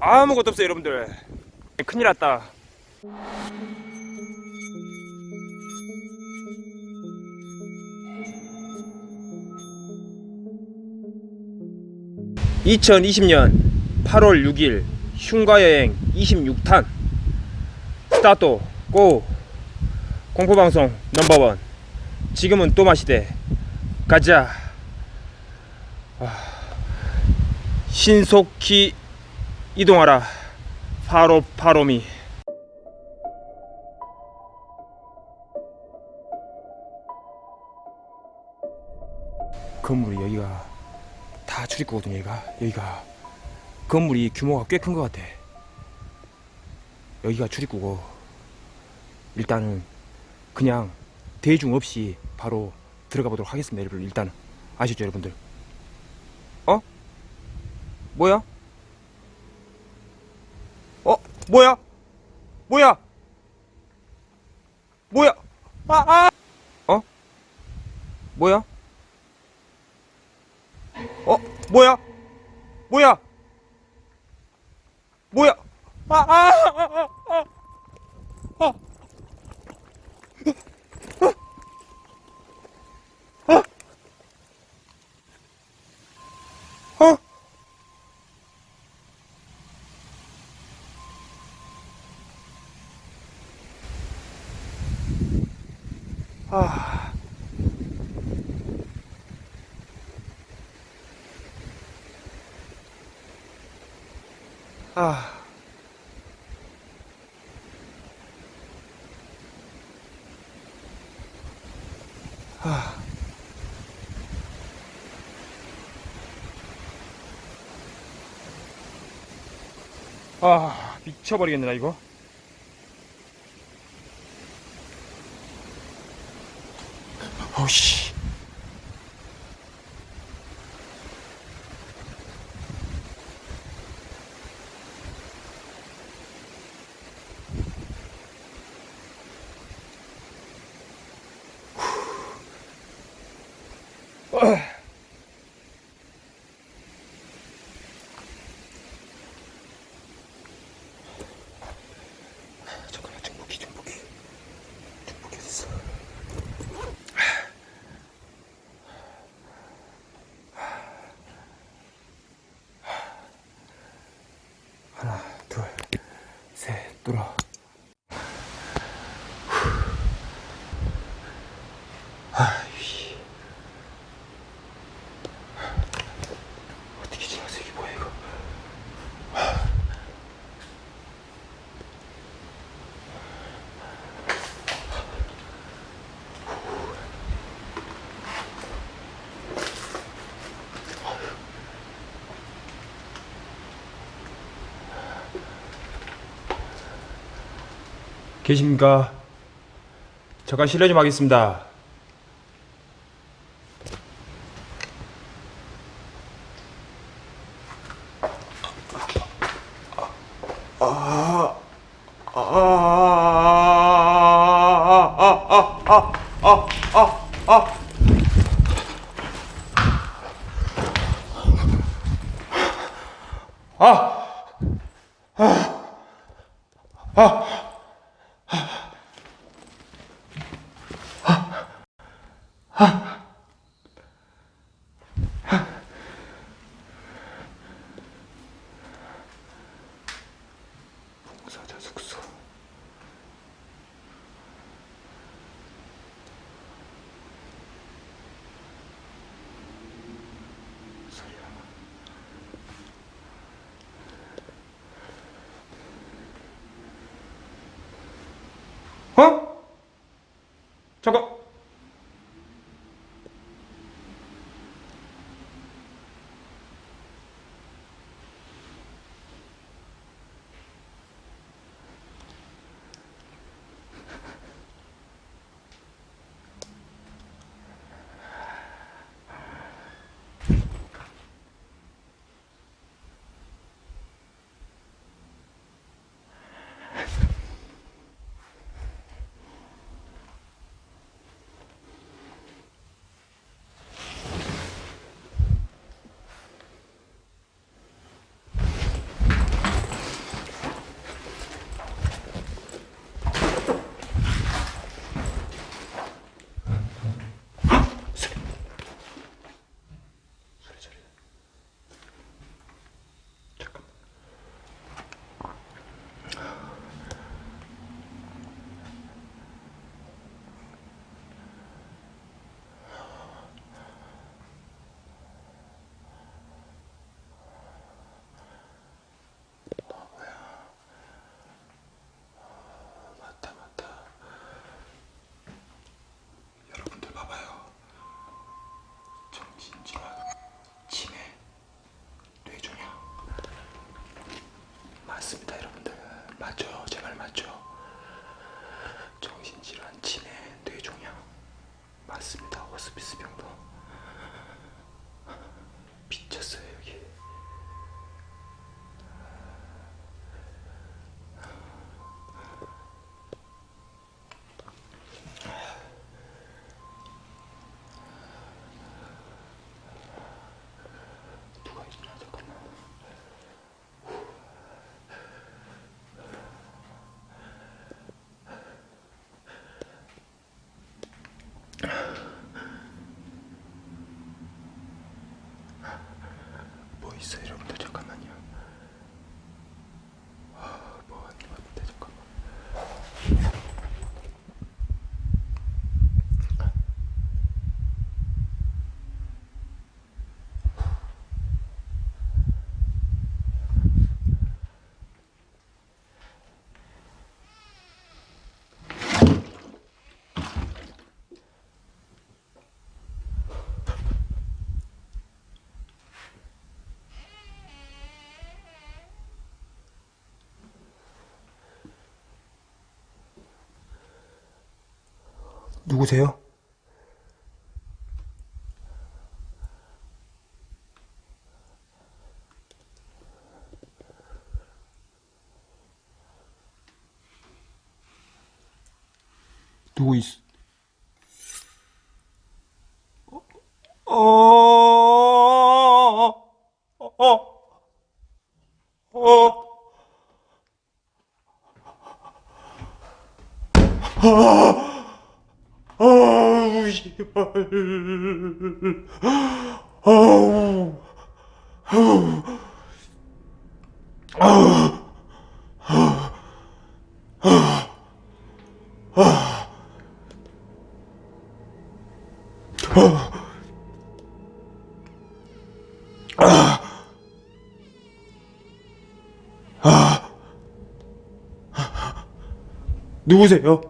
아무것도 없어요 여러분들. 큰일 났다. (2020년 8월 6일) 흉가여행 26탄. 스타트 고! 공포방송 넘버원. 지금은 또 마시대. 가자. 아, 신속히 이동하라. 파로 파로미. 건물이 여기가 다 출입구거든요 여기가. 여기가 건물이 규모가 꽤 큰 것 같아. 여기가 출입구고 일단은 그냥 대중 없이 바로 들어가 보도록 하겠습니다 여러분 일단은. 아시죠 여러분들? 어? 뭐야? 어? 뭐야? 뭐야? 뭐야? 아, 아! 어? 뭐야? 어? 뭐야? 뭐야? 뭐야? 아, 아, 아, 아, 아, 아. 아. 아. 아, 미쳐버리겠네, 나 이거. 어씨. 잠깐만, 중복기, 중복기. 중복기 어딨어? 하나, 둘, 셋, 뚫어. 아이씨. 어떻게 지나서 이게 뭐야, 이거. 계십니까? 잠깐 실례 좀 하겠습니다. 사자 숙소. 어? 잠깐. 정신적 누구세요? 누구 있? 어, 어, 어, 어, 누구세요?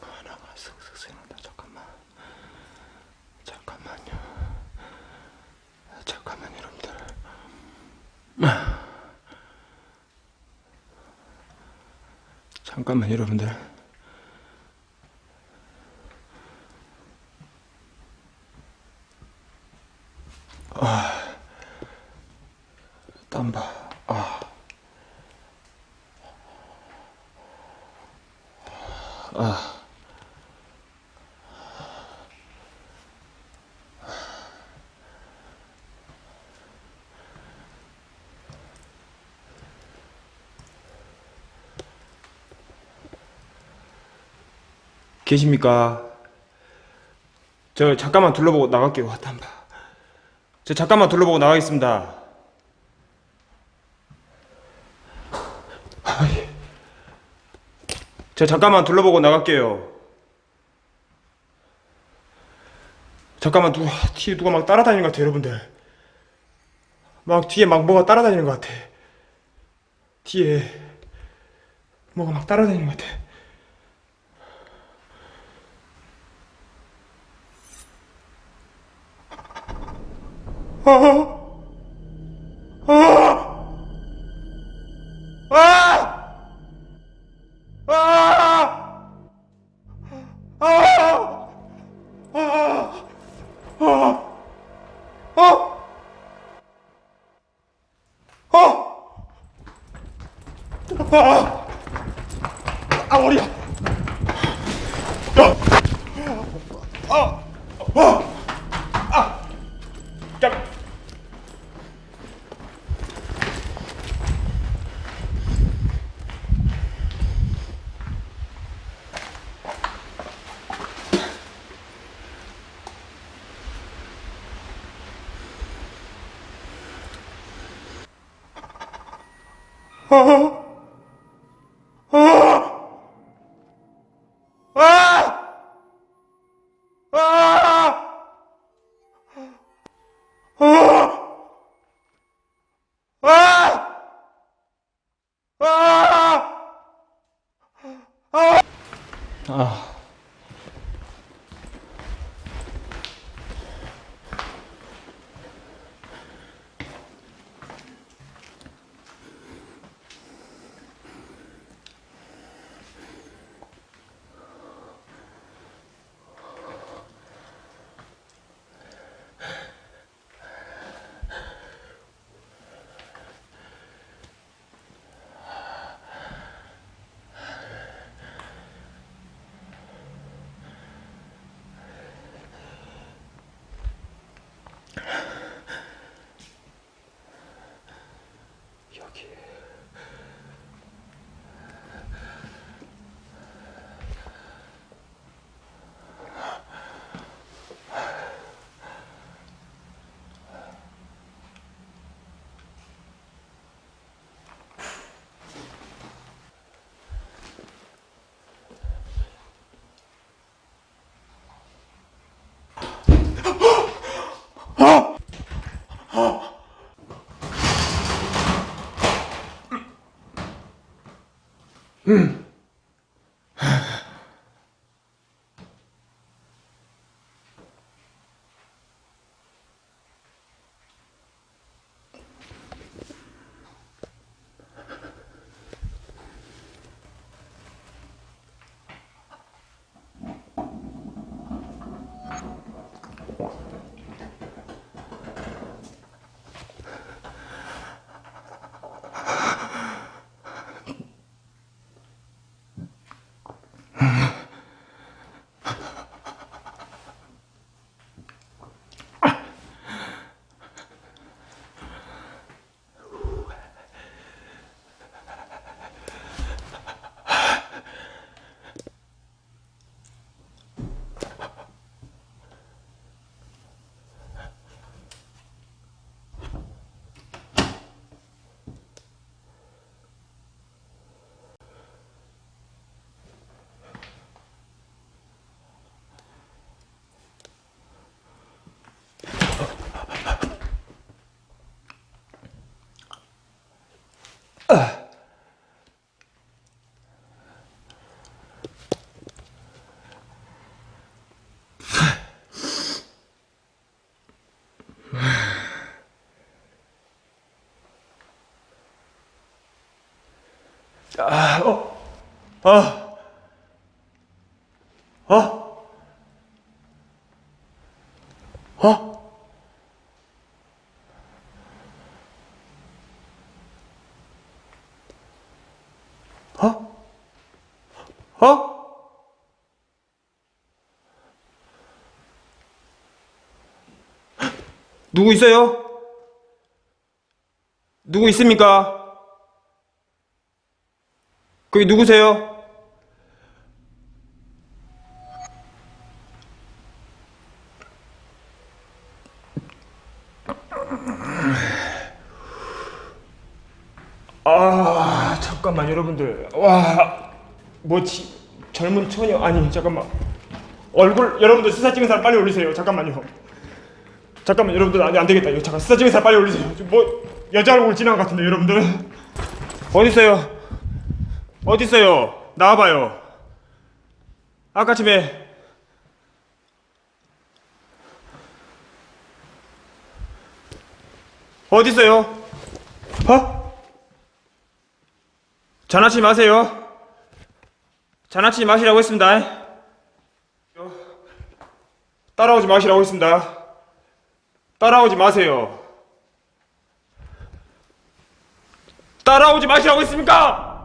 하나가 슥슥 생각나 잠깐만 잠깐만요 잠깐만 여러분들 잠깐만 여러분들. 아 땀봐. 아 계십니까? 저 잠깐만 둘러보고 나갈게요. 와, 땀봐. 저 잠깐만 둘러보고 나가겠습니다. 저 잠깐만 둘러보고 나갈게요. 잠깐만 누가 뒤에 누가 막 따라다니는 것 같아 여러분들. 막 뒤에 막 뭐가 따라다니는 것 같아. 뒤에 뭐가 막 따라다니는 것 같아. 아! 아! 아! 아! 아! 아! 아! 어! 아! 아, 머리야! 야! 아! 아! 아! 야! 아! 아! 아! 아! 아! Mm. 아, 어, 아, 어, 어, 어, 어? 누구 있어요? 누구 있습니까? 거기 누구세요? 아 잠깐만 여러분들. 와뭐 젊은 처녀 아니 잠깐만. 얼굴 여러분들 수사 찍은 사람 빨리 올리세요. 잠깐만요. 잠깐만 여러분들 아니 안 되겠다. 이거 잠깐 수사 찍은 사람 빨리 올리세요. 뭐 여자 얼굴 지나간 것 같은데 여러분들. 어디 있어요 어디 있어요? 나와봐요. 아까 집에 어디 있어요? 어? 장난치지 마세요. 장난치지 마시라고 했습니다. 따라오지 마시라고 했습니다. 따라오지 마세요. 따라오지 마시라고 했습니까?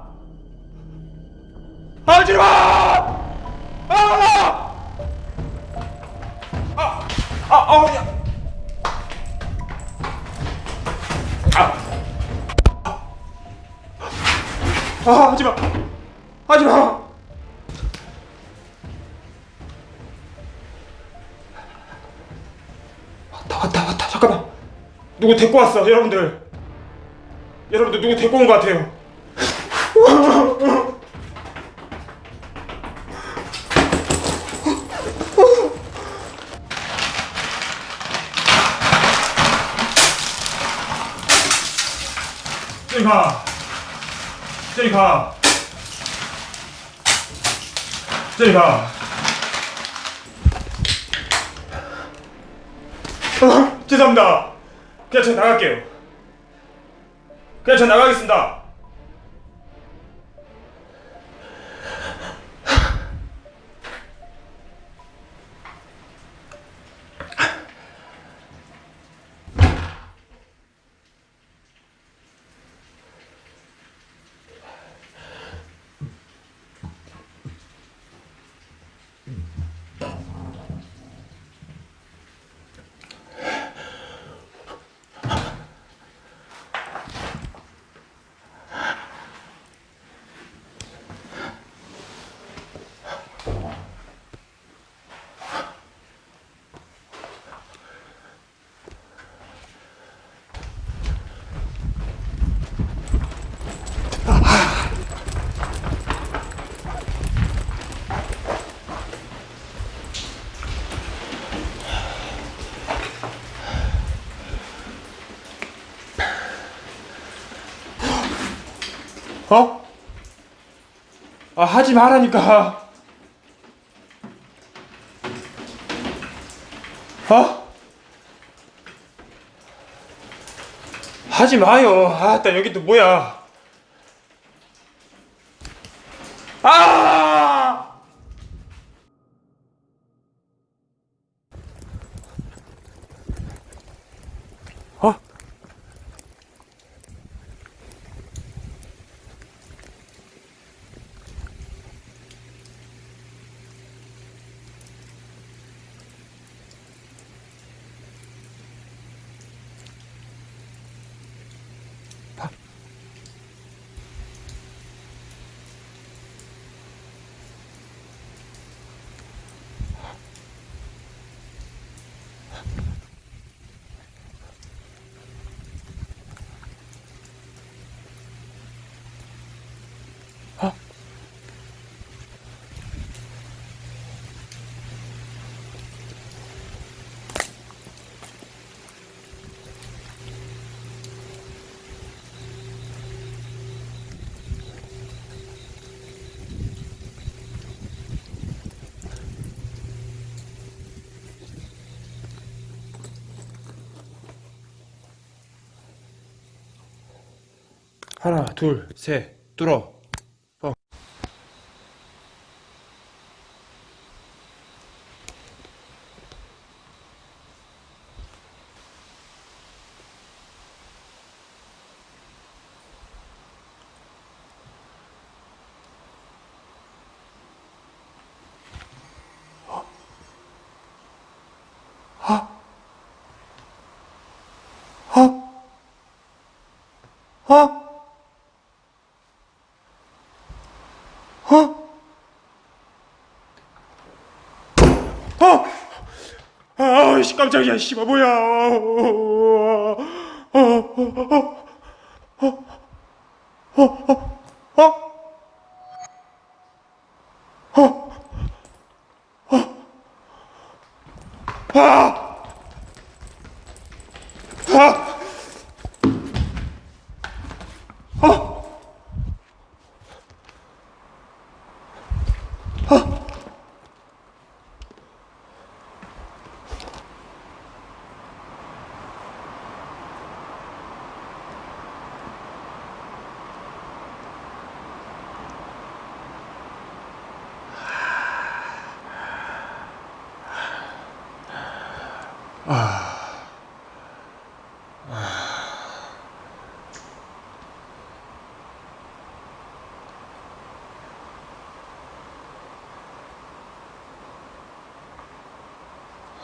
하지 마! 아! 아! 아! 아! 어디야? 아! 아! 하지 마! 하지 마! 왔다 왔다 왔다 잠깐만 누구 데리고 왔어 여러분들 여러분들 누구 데리고 온 것 같아요 저리 가 저리 가 아, 죄송합니다. 그냥 저 나갈게요. 그냥 저 나가겠습니다. 어? 아 하지 말라니까. 어? 하지 마요. 아, 나 여기 또 뭐야? 아! 어? 하나, 둘, 셋, 뚫어. 어. 어? 어? 어? 아 씨 깜짝이야 씨발 뭐야 어? 어? 어? 어? 어? 어? 어? 아! 아!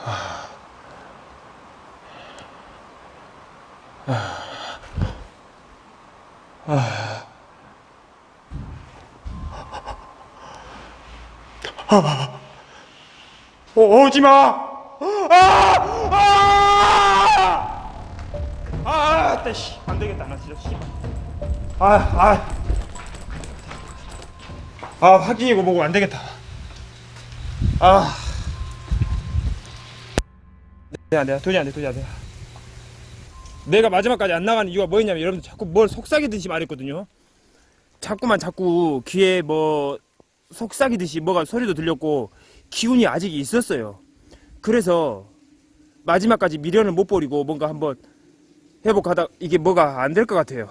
어? 어, 오지 마! 아! 아! 아, 따 씨. 안 되겠다. 나 진짜 씨. 아, 아. 아, 확인이고 뭐고 안 되겠다. 아. 네, 안 돼. 도저히 안 돼. 도저히 안 돼. 내가 마지막까지 안 나가는 이유가 뭐였냐면 여러분들 자꾸 뭘 속삭이듯이 말했거든요. 자꾸만 자꾸 귀에 뭐 속삭이듯이 뭐가 소리도 들렸고 기운이 아직 있었어요. 그래서 마지막까지 미련을 못 버리고 뭔가 한번 회복하다 이게 뭐가 안 될 것 같아요.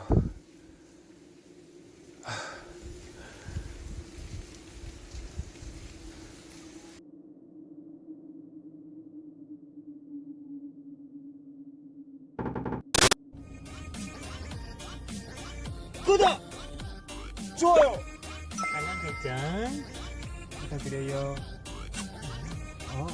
구독! 좋아요! 알람 설정 부탁드려요. 어.